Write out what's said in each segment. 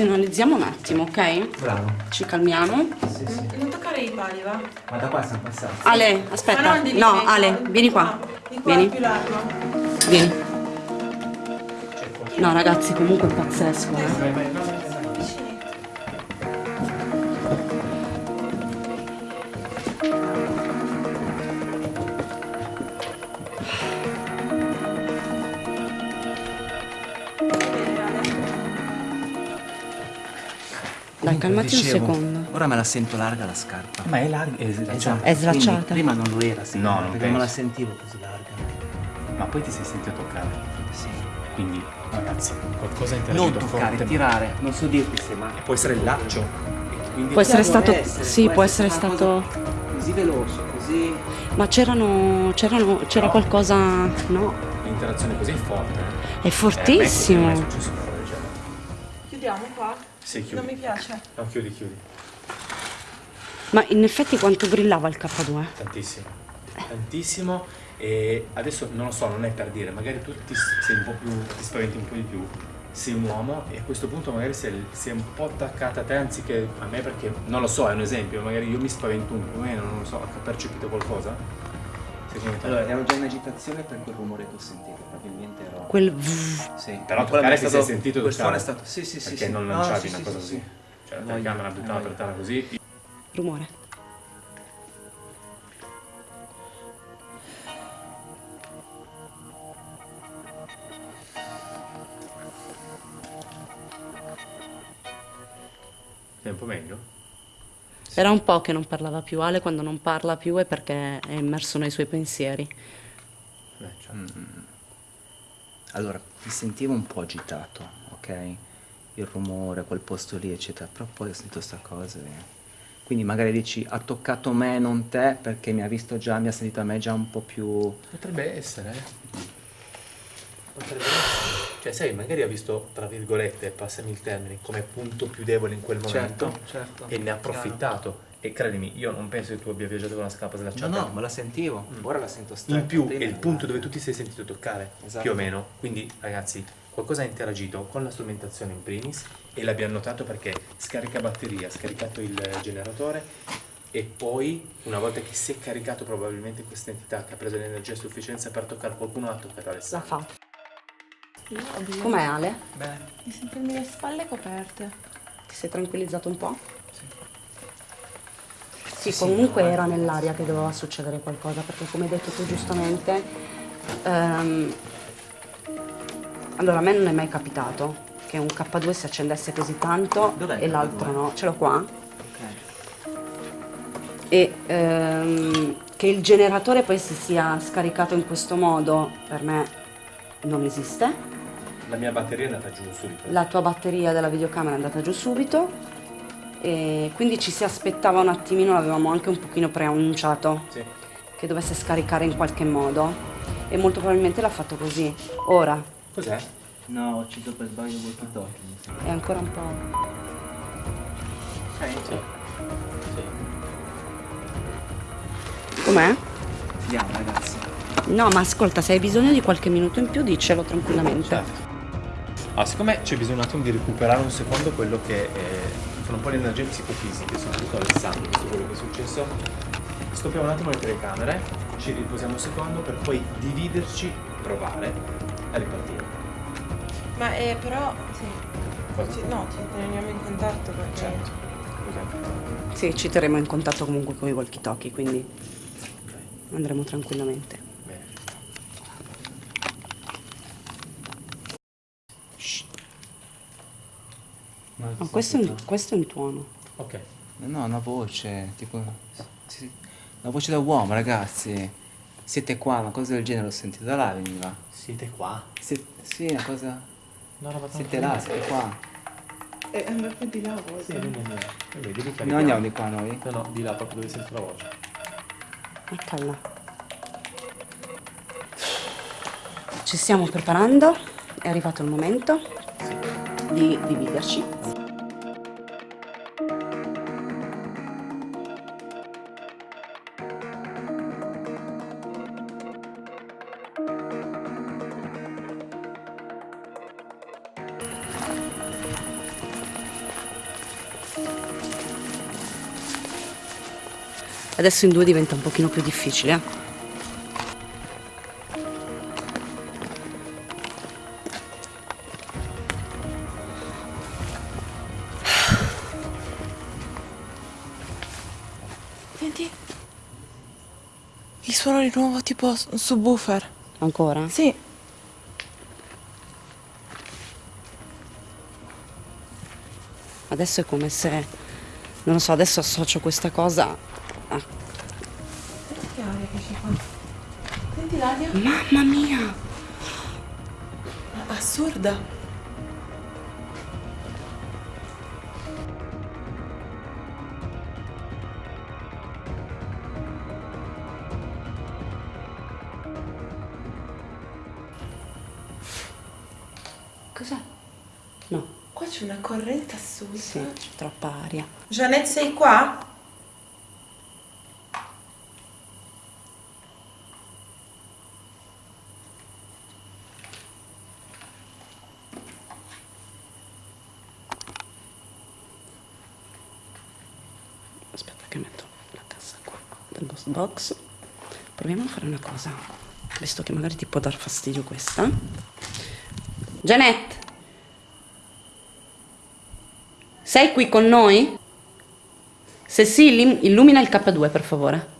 Razionalizziamo un attimo, ok? Bravo. Ci calmiamo. Sì, sì. Non toccare i pali, va? Ma da qua siamo passati. Ale, aspetta. No, meglio. Ale, vieni qua. Ah, qua Vieni. Vieni. No, ragazzi, comunque è pazzesco, eh. Calmati un Dicevo, secondo. Ora me la sento larga la scarpa. Ma è larga, è Esatto. È slacciata. Quindi Prima non lo era, secondo No, non perché non me la penso. sentivo così larga. Ma poi ti sei sentito toccare. Sì. Quindi, ragazzi, qualcosa Non interagito toccare, forte. tirare. Non so dirti se ma. Può essere il laccio. Quindi Può essere stato... essere, Sì, può essere una stato... Così veloce, così. Ma c'erano... c'erano... c'era qualcosa... No, l'interazione così è forte. è Eh, fortissimo. non è. Chiudiamo qua? Sì, Non chiudi. mi piace. No, chiudi, chiudi. Ma in effetti quanto brillava il K2? Tantissimo. Tantissimo. E adesso non lo so, non è per dire, magari tu ti, sei un po' più, ti spaventi un po' di più. Sei un uomo e a questo punto magari sei, sei un po' attaccata a te anziché a me perché non lo so, è un esempio, magari io mi spavento un po' meno, non lo so, ho percepito qualcosa? Secondo te? Allora, ero già in agitazione per quel rumore che ho sentito, probabilmente ero. Quel... Sì. Però toccare è ti stato- sei sentito quel suono è stato. Sì, sì, sì. Perché sì. non No, lanciavi sì, una sì, cosa sì, così. sì. Cioè la telecamera buttava voglio. per terra così. Rumore. È un po' meglio? Era un po' che non parlava più. Ale quando non parla più è perché è immerso nei suoi pensieri. Beh, cioè, Allora, mi sentivo un po' agitato, ok? Il rumore, quel posto lì, eccetera. Però poi ho sentito questa cosa. e- Quindi magari dici, ha toccato me, non te, perché mi ha visto già, mi ha sentito a me già un po' più... Potrebbe essere. eh. Potrebbe essere. Cioè, sai, magari ha visto, tra virgolette, passami il termine, come punto più debole in quel momento certo. e ne ha approfittato. E credimi, io non penso che tu abbia viaggiato con una scarpa No, slacciata. no, ma la sentivo. Ora la sento stretta. In più è il punto dove tu ti sei sentito toccare, Esatto. più o meno. Quindi, ragazzi, qualcosa ha interagito con la strumentazione in primis e l'abbiamo notato perché scarica batteria, ha scaricato il generatore e poi, una volta che si è caricato probabilmente questa entità che ha preso l'energia a sufficienza per toccare qualcuno, ha toccato La Alessandro. Fa. Io ho bisogno Com'è Ale? Beh, di sentirmi le spalle coperte. Ti sei tranquillizzato un po'? Sì, comunque era nell'aria che doveva succedere qualcosa, perché come hai detto tu giustamente, ehm, allora a me non è mai capitato che un K2 si accendesse così tanto e l'altro K2? no, ce l'ho qua, ok. e ehm, che il generatore poi si sia scaricato in questo modo, per me non esiste. La mia batteria è andata giù subito. la tua batteria della videocamera è andata giù subito e quindi ci si aspettava un attimino, l'avevamo anche un pochino preannunciato Sì. che dovesse scaricare in qualche modo e molto probabilmente l'ha fatto così. Ora Cos'è? No, ho ucciso per sbaglio il walkie-talkie. è ancora un po'... Ok. Sì. Sì. Com'è? Andiamo ragazzi. No, ma ascolta, se hai bisogno di qualche minuto in più dicelo tranquillamente. Certo. Ah, siccome c'è bisogno un attimo di recuperare un secondo quello che eh, sono un po' le energie psicofisiche, soprattutto Alessandro, visto quello che è successo, stoppiamo un attimo le telecamere, ci riposiamo un secondo per poi dividerci, provare a ripartire. Ma eh, però, sì. Cosa? Ci- no, ci teniamo in contatto perché... Certo. Ok. Sì, ci terremo in contatto comunque con i walkie talkie, quindi andremo tranquillamente. Ma questo è un, questo è un tuono. Ok. No, una voce, tipo... Una voce da uomo, ragazzi. Siete qua, una cosa del genere l'ho sentita da là, veniva. Siete qua? Sie- sì, una cosa... No, no, Siete là, siete qua. Eh, andare più di là volte. Sì, vieni, vieni. Vabbè, di lì Non andiamo di qua noi? No, no, di là proprio dove sento la voce. Eccola. Ci stiamo preparando, è arrivato il momento di dividerci. Adesso in due diventa un pochino più difficile. eh. Senti. Il suono di nuovo tipo subwoofer. Ancora? Sì. Adesso è come se, non lo so, adesso associo questa cosa a... Che aria che c'è qua? Senti l'aria? Mamma mia! Assurda. Cos'è? No, Qua c'è una corrente assurda. sì, c'è troppa aria. Janet, sei qua? Aspetta che metto la cassa qua del ghost box. Proviamo a fare una cosa, visto che magari ti può dar fastidio questa. Janet! Sei qui con noi? Se sì, illumina il K2 per favore.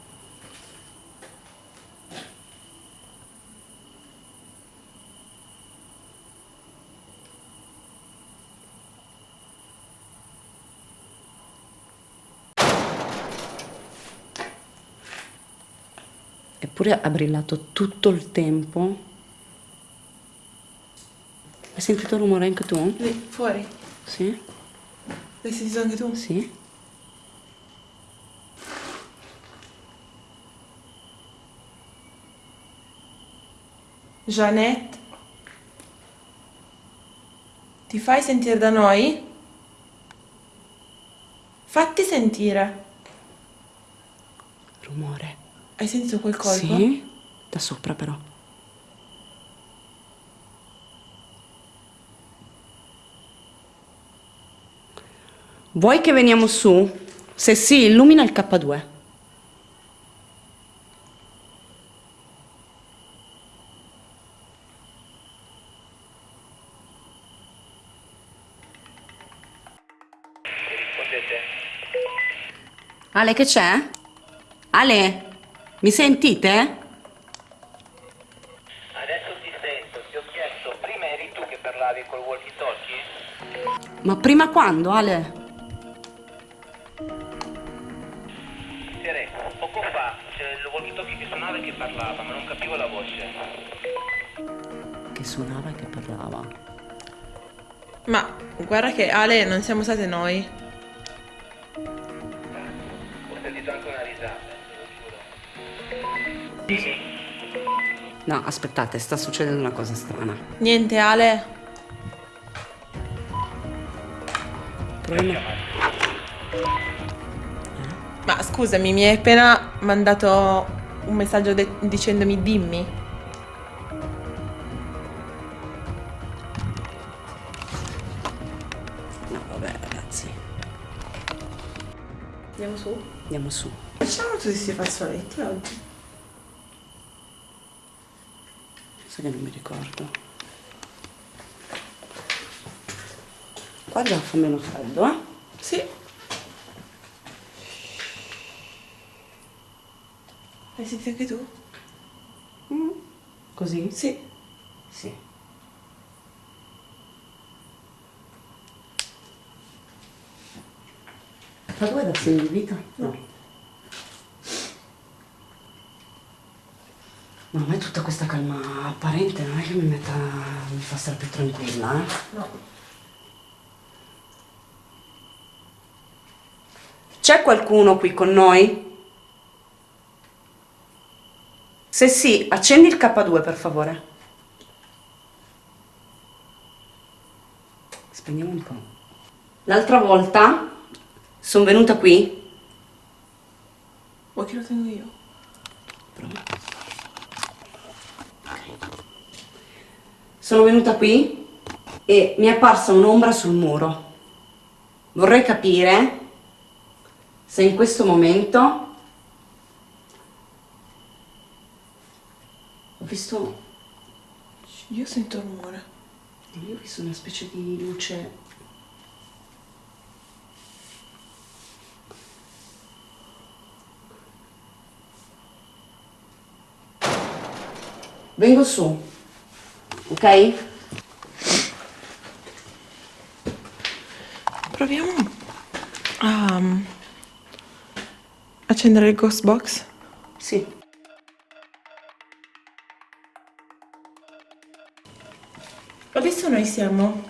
Eppure ha brillato tutto il tempo. Hai sentito il rumore anche tu? Lì, fuori. Sì? L'hai sentito anche tu? Sì? Janet? Ti fai sentire da noi? Fatti sentire. Rumore. Hai sentito quel colpo? Sì? Da sopra però. Vuoi che veniamo su? Se sì, illumina il K2. Ale, che c'è? Ale, mi sentite? Adesso ti sento, ti ho chiesto, prima eri tu che parlavi col walkie talkie? Ma prima quando, Ale? Sere, poco fa c'è il walkie talkie che suonava e che parlava, ma non capivo la voce. Che suonava e che parlava. Ma guarda che Ale non siamo state noi. Ho sentito anche una No, aspettate, sta succedendo una cosa strana. Niente Ale. Proviamo. Ma scusami, mi hai appena mandato un messaggio dicendomi dimmi. No, vabbè, ragazzi, Andiamo su? andiamo su. Facciamo tutti questi fazzoletti oggi. Sai che non mi ricordo. Qua già fa meno freddo, eh? Sì. Hai sentito anche tu? Così? Sì. Sì. Ma dove da segno di vita? No. No, a me tutta questa calma apparente non è che mi metta. mi fa stare più tranquilla, eh? No. C'è qualcuno qui con noi? Se sì, accendi il K2 per favore. Spegniamo un po'. L'altra volta sono venuta qui. Vuoi che lo tengo io? Sono venuta qui e mi è apparsa un'ombra sul muro. Vorrei capire se in questo momento ho visto... Io sento rumore. Io ho visto una specie di luce... Vengo su ok? Proviamo a um, accendere il ghost box. Sì. Adesso noi siamo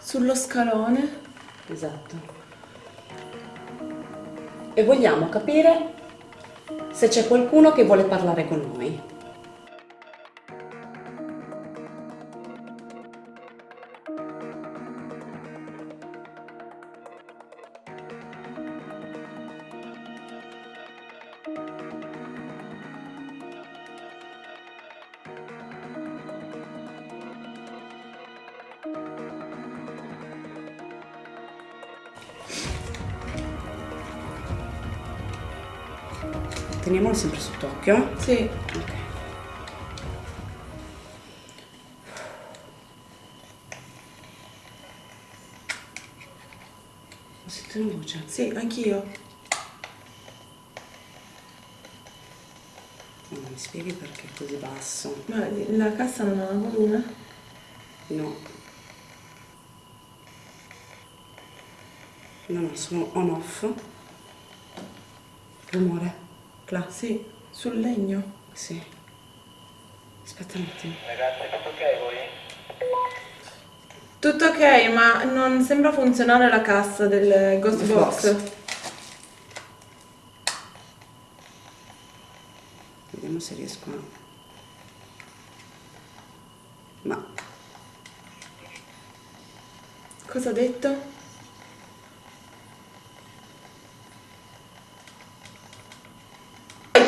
sullo scalone. Esatto. E vogliamo capire se c'è qualcuno che vuole parlare con noi. Teniamolo sempre sott'occhio. Sì. Ok. Ho sentito una voce. Sì, anch'io. Ma mi spieghi perché è così basso? Ma la cassa non ha volume? No. No, no, sono on off. Rumore. Cla. Sì, sul legno. Sì. Aspetta un attimo. Ragazzi, tutto ok voi? Tutto ok, ma non sembra funzionare la cassa del ghost box. box. Vediamo se riesco a... Ma Cosa ha detto?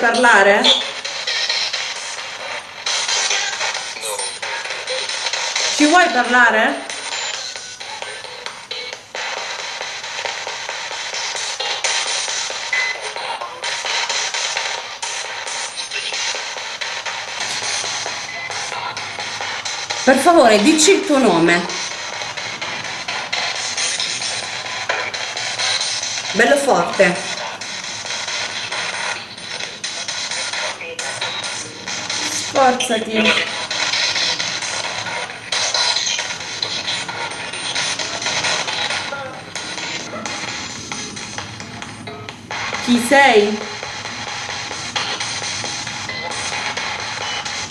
Parlare? Ci vuoi parlare? per favore dici il tuo nome. Bello forte. Sforzati. Chi sei?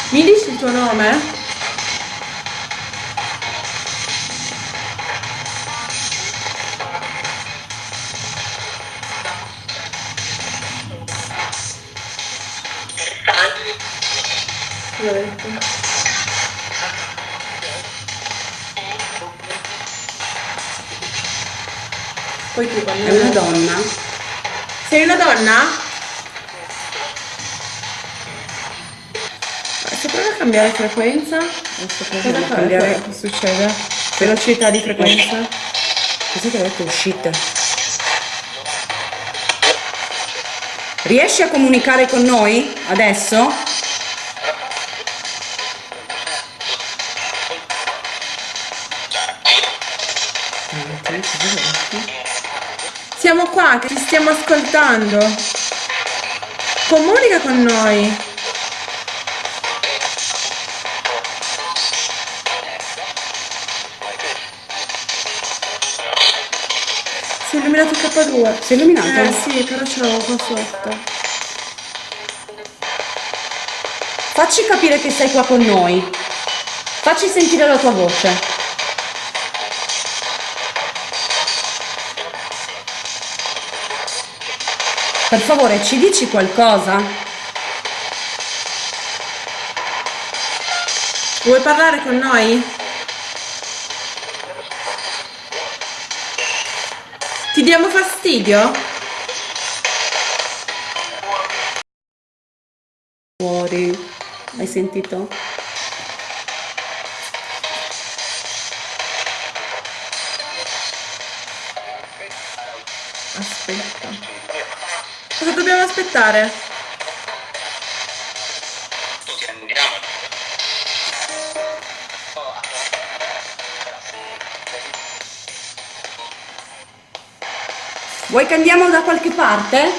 Mi dici il tuo nome? Poi tu quando È una donna. Sei una donna? Se provi a cambiare frequenza, cosa a fa? cambiare. Cosa succede? Velocità di frequenza? Cos'è che ha detto uscite? Riesci a comunicare con noi adesso? Qua, che ti stiamo ascoltando. Comunica con noi. Si è illuminato il K2. Si è illuminato? Eh sì, però ce l'avevo qua sotto. Facci capire che sei qua con noi. Facci sentire la tua voce. Per favore, ci dici qualcosa? Vuoi parlare con noi? Ti diamo fastidio? Fuori. Hai sentito? aspettare. Vuoi che andiamo da qualche parte?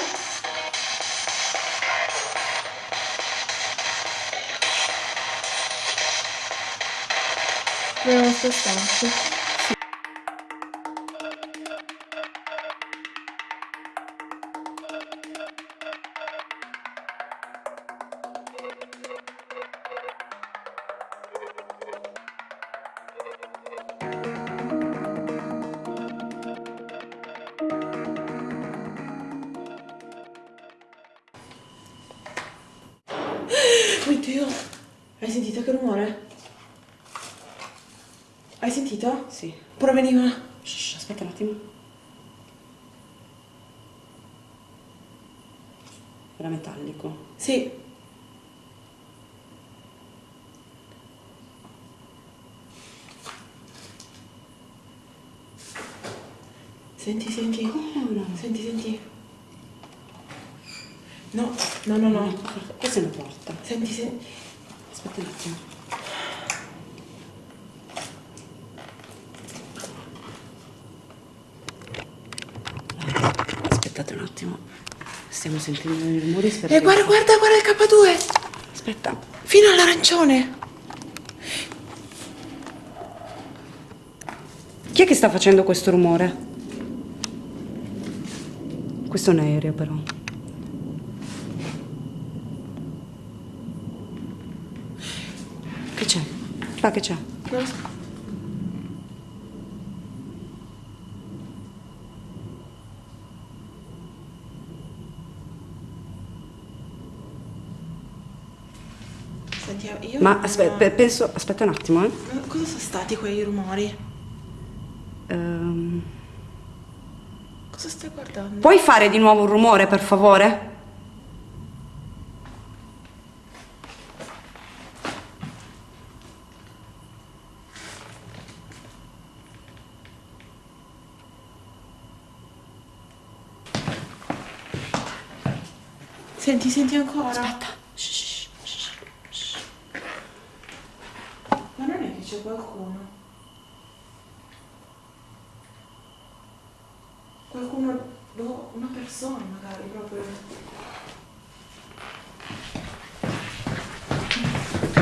Proviamo a spostarci. Era metallico. Sì. Senti, senti. no? Senti, senti. No, no, no, no. Questa è una porta. Senti, senti. Aspetta un attimo. Aspettate un attimo. Stiamo sentendo dei rumori. Eh, guarda, guarda, guarda il K2. Aspetta. Fino all'arancione. Chi è che sta facendo questo rumore? Questo è un aereo però. Che c'è? Qua che c'è? Non lo so. Senti, io... Ma aspetta, penso. Aspetta un attimo, eh. Cosa sono stati quei rumori? Ehm, Cosa stai guardando? puoi fare di nuovo un rumore, per favore? Senti, senti ancora? Aspetta. Shh, shh, shh. Ma non è che c'è qualcuno? Qualcuno, boh, una persona magari proprio.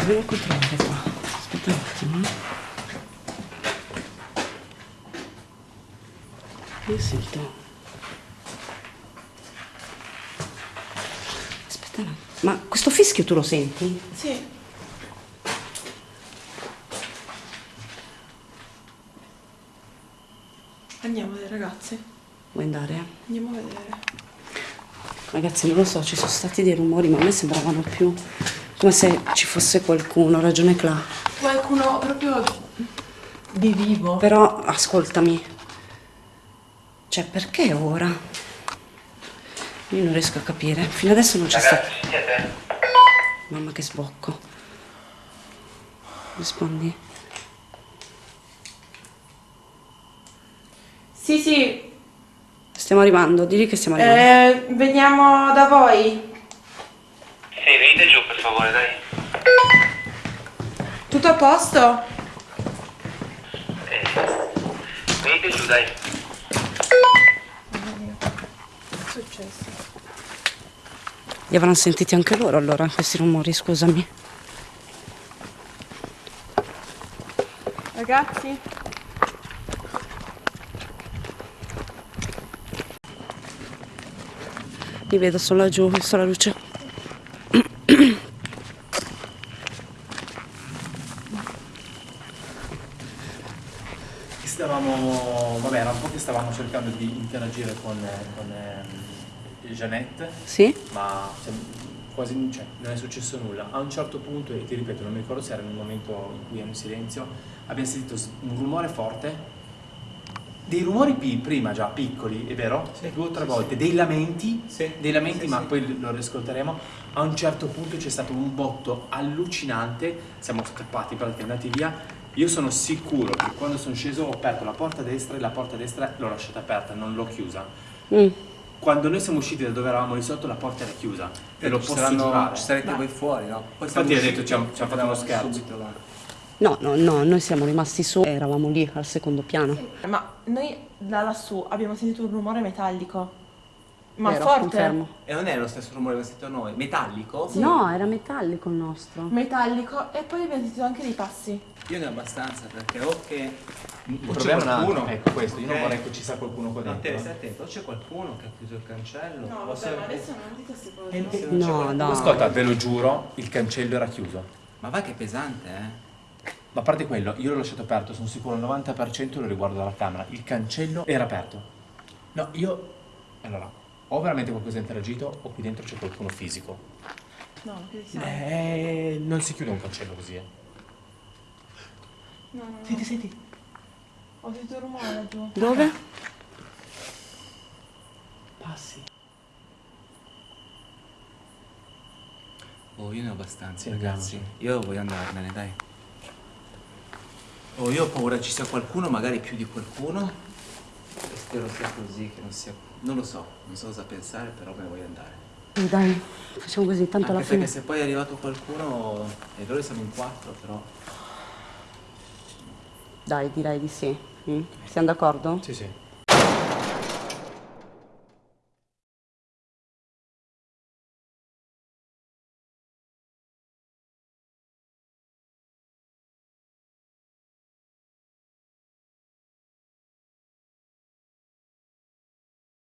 Devo controllare qua. Aspetta un attimo. Io sento. Aspetta un attimo. Ma questo fischio tu lo senti? Sì. Andiamo dai ragazzi, Vuoi andare? andiamo a vedere. Ragazzi, non lo so, ci sono stati dei rumori, ma a me sembravano più come se ci fosse qualcuno, ha ragione Cla. Qualcuno proprio di vivo. Però ascoltami. Cioè, perché ora? Io non riesco a capire. Fino adesso non c'è stato. Mamma che sbocco. Rispondi. Sì, sì, Stiamo arrivando, digli che stiamo arrivando. eh, veniamo da voi. Sì, venite giù per favore, dai. Tutto a posto? Eh, venite giù, dai. Li avranno sentiti anche loro allora, questi rumori, scusami. Ragazzi? Li vedo solo laggiù, ho visto la luce. Stavamo, vabbè, era un po' che stavamo cercando di interagire con, con eh, Jeannette, Sì? ma cioè, quasi cioè, non è successo nulla. A un certo punto, e ti ripeto, non mi ricordo se era nel momento in cui ero in silenzio, abbiamo sentito un rumore forte, dei rumori prima già piccoli, è vero? Sì, Due o tre sì, volte, dei lamenti, Sì, dei lamenti, sì, ma sì. poi lo riascolteremo. A un certo punto c'è stato un botto allucinante, siamo scappati, praticamente andati via. Io sono sicuro che quando sono sceso ho aperto la porta destra e la porta destra l'ho lasciata aperta, non l'ho chiusa. Mm. Quando noi siamo usciti da dove eravamo lì sotto la porta era chiusa e lo ci posso saranno- giurare. Ci sarete Ma- voi fuori, no? Poi Infatti ha detto, ci hanno- fatto uno scherzo. subito là. No, no, no, noi siamo rimasti su, eravamo lì al secondo piano. Ma noi da lassù abbiamo sentito un rumore metallico. Ma Vero, forte. confermo. E non è lo stesso rumore che abbiamo sentito noi? Metallico? No, era metallico il nostro. Metallico. E poi abbiamo sentito anche dei passi. Io ne ho abbastanza perché o che... Il problema qualcuno... è ecco questo, io non vorrei che ci sia qualcuno qua dentro. stai attento, o c'è qualcuno che ha chiuso il cancello. No, vabbè, se- ma adesso non dite queste cose. e- e non c'è No, no. Ascolta, ve lo giuro, il cancello era chiuso. Ma va che pesante, eh? Ma a parte quello, io l'ho lasciato aperto, sono sicuro al 90% lo riguardo dalla camera. Il cancello era aperto. No, io... Allora, o veramente qualcosa ha interagito o qui dentro c'è qualcuno fisico. No, non credo sia. Eh, non si chiude un cancello così, eh. No, no, no. Senti, senti. Ho sentito un rumore laggiù. Dove? Passi. Oh, io ne ho abbastanza, Sì, ragazzi. andiamoci. Io voglio andarmene, dai. Oh, io ho paura ci sia qualcuno, magari più di qualcuno. E spero sia così, che non sia... Non lo so, non so cosa pensare, però me ne voglio andare. Dai, facciamo così, tanto alla Anche fine. perché se poi è arrivato qualcuno... E loro siamo in quattro, però... Dai, direi di sì. Mm? Siamo d'accordo? Sì, sì.